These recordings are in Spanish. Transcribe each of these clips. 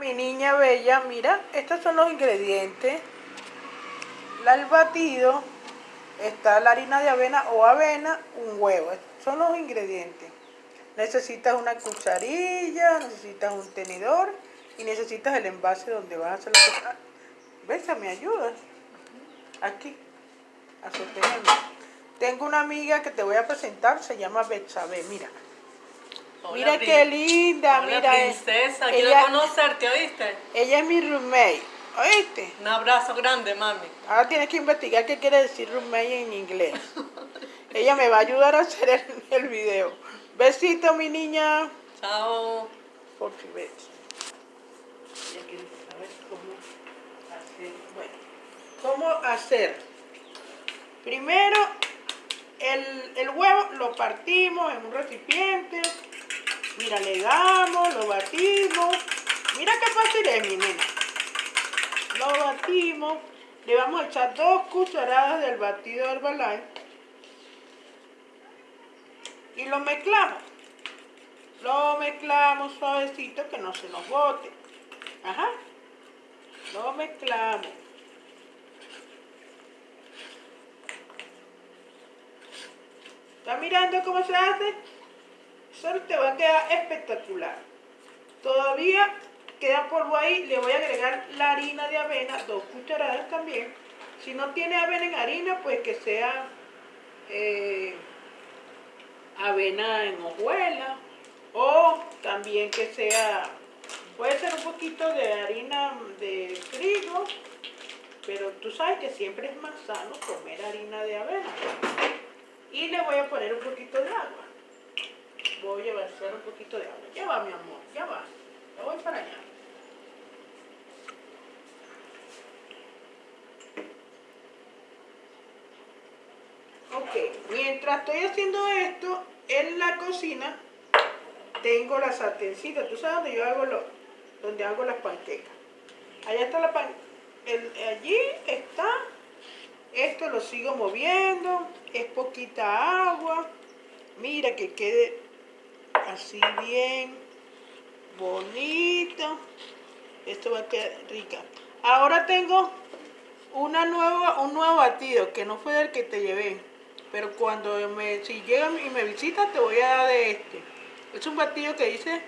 Mi niña bella, mira, estos son los ingredientes. El batido, está la harina de avena o avena, un huevo. son los ingredientes. Necesitas una cucharilla, necesitas un tenedor y necesitas el envase donde vas a hacer la cosa. ¿Ves? ¿Me ayudas? Aquí, a sostenerme. Tengo una amiga que te voy a presentar, se llama Betsabe, mira. Mira qué linda, Hola, mira. princesa, quiero conocerte, ¿oíste? Ella es mi roommate, ¿oíste? Un abrazo grande, mami. Ahora tienes que investigar qué quiere decir roommate en inglés. Ella me va a ayudar a hacer el, el video. Besito, mi niña. Chao. Por si ves. Saber cómo hacer. Bueno, ¿cómo hacer? Primero, el, el huevo lo partimos en un recipiente. Mira, le damos, lo batimos. Mira qué fácil es, mi nena. Lo batimos. Le vamos a echar dos cucharadas del batido Herbalife y lo mezclamos. Lo mezclamos suavecito que no se nos bote. Ajá. Lo mezclamos. ¿Estás mirando cómo se hace? Te va a quedar espectacular. Todavía queda polvo ahí. Le voy a agregar la harina de avena, dos cucharadas también. Si no tiene avena en harina, pues que sea... Eh, avena en hojuela o también que sea, puede ser un poquito de harina de trigo, pero tú sabes que siempre es más sano comer harina de avena. Y le voy a poner un poquito de agua. Voy a vaciar un poquito de agua. Ya va, mi amor, ya va. Ya voy para allá. Ok, mientras estoy haciendo esto, en la cocina tengo la sartencita. ¿Tú sabes dónde yo hago lo, donde hago las panquecas? Allá está la pan, allí está. Esto lo sigo moviendo. Es poquita agua. Mira que quede así bien bonito. Esto va a quedar rica. Ahora tengo una nueva, un nuevo batido que no fue el que te llevé. Pero cuando me, si llega y me visita, te voy a dar de este. Es un batido que dice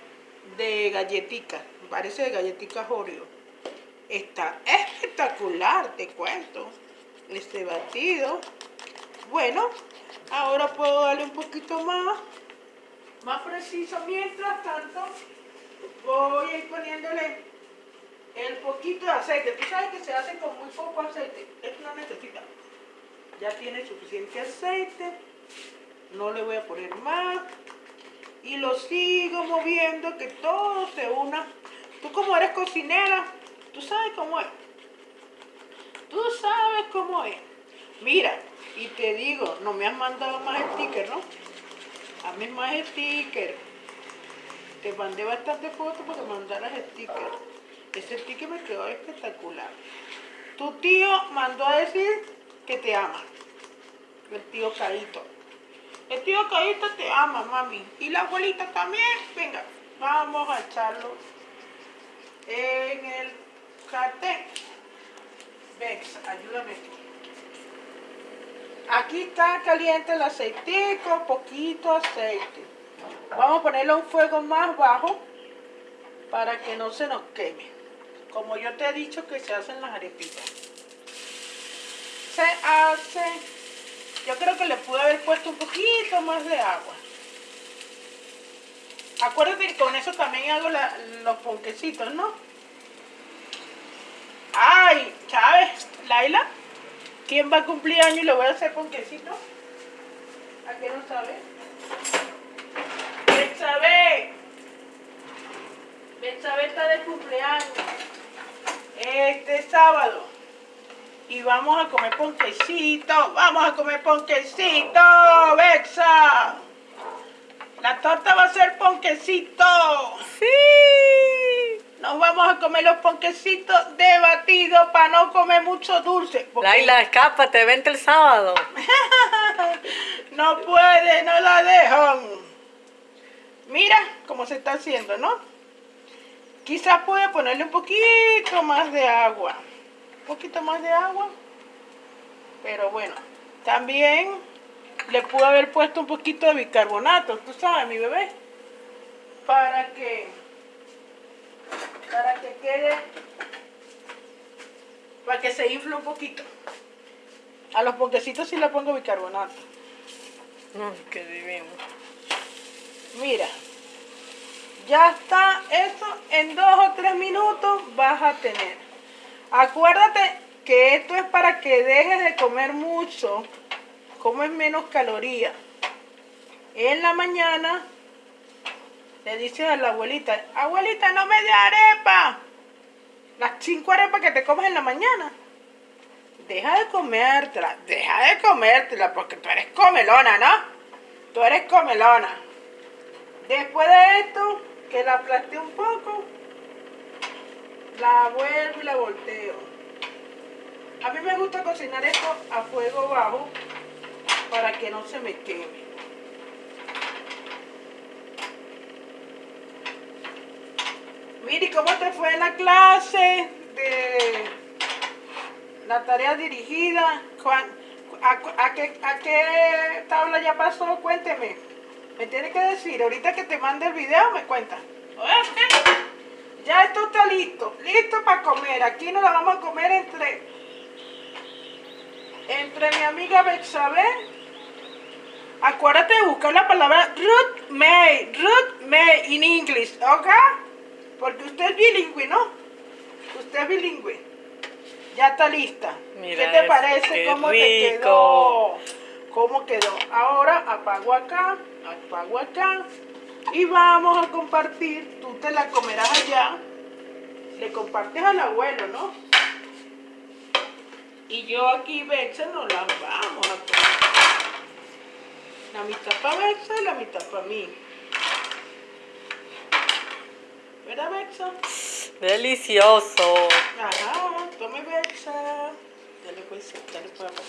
de galletica. Parece de galletitas Oreo. Está espectacular, te cuento. Este batido. Bueno, ahora puedo darle un poquito más. Más preciso. Mientras tanto, voy a ir poniéndole el poquito de aceite. Tú sabes que se hace con muy poco aceite. Esto no necesita ya tiene suficiente aceite no le voy a poner más y lo sigo moviendo que todo se una tú como eres cocinera tú sabes cómo es tú sabes cómo es mira y te digo no me has mandado más stickers ¿no? A mí más stickers te mandé bastante fotos para que mandaras stickers ese sticker me quedó espectacular tu tío mandó a decir que te ama. El tío Caíto. El tío Caíto te ama, mami. Y la abuelita también. Venga, vamos a echarlo en el sartén. Vex, ayúdame. Aquí está caliente el aceitico, poquito aceite. Vamos a ponerlo a un fuego más bajo para que no se nos queme. Como yo te he dicho que se hacen las arepitas se hace, yo creo que le pude haber puesto un poquito más de agua. Acuérdate que con eso también hago los ponquecitos, ¿no? Ay, ¿sabes, Laila? ¿Quién va a cumplir año y le voy a hacer ponquecitos? ¿A qué no sabe? Betsabe. Betsabe está de cumpleaños. Este sábado y vamos a comer ponquecito, vamos a comer ponquecito, Bexa. La torta va a ser ponquecito. Sí. Nos vamos a comer los ponquecitos de batido para no comer mucho dulce. Laila, escápate, vente el sábado. no puede, no la dejan. Mira cómo se está haciendo, ¿no? Quizás puede ponerle un poquito más de agua. Un poquito más de agua. Pero bueno, también le pude haber puesto un poquito de bicarbonato, tú sabes, mi bebé. Para que, para que quede, para que se infle un poquito. A los ponquecitos sí le pongo bicarbonato. Mm, qué divino. Mira, ya está eso. En dos o tres minutos vas a tener. Acuérdate que esto es para que dejes de comer mucho. Comes menos calorías. En la mañana le dices a la abuelita, abuelita, no me dé arepa. Las cinco arepas que te comes en la mañana. Deja de comértela, deja de comértela, porque tú eres comelona, ¿no? Tú eres comelona. Después de esto, que la aplaste un poco, la vuelvo y la volteo. A mí me gusta cocinar esto a fuego bajo para que no se me queme. Miri, ¿cómo te fue la clase de la tarea dirigida? ¿Cuán- ¿A, a qué, a qué tabla ya pasó? Cuénteme. Me tiene que decir, ahorita que te mande el video me cuenta. Ya esto está listo, listo para comer. Aquí nos la vamos a comer entre, entre mi amiga Bexabel. Acuérdate de buscar la palabra Ruth May, Ruth May in English, ¿ok? Porque usted es bilingüe, ¿no? Usted es bilingüe. Ya está lista. Mira ¿Qué te parece? qué ¿Cómo te rico. quedó? ¿Cómo quedó? Ahora apago acá, apago acá. Y vamos a compartir. Tú te la comerás allá. Le compartes al abuelo, ¿no? Y yo aquí, Bexa, nos la vamos a comer. La mitad para Bexa y la mitad para mí. ¿Verdad, Bexa? Delicioso. Ajá, tome Bexa. Dale pues, dale para acá.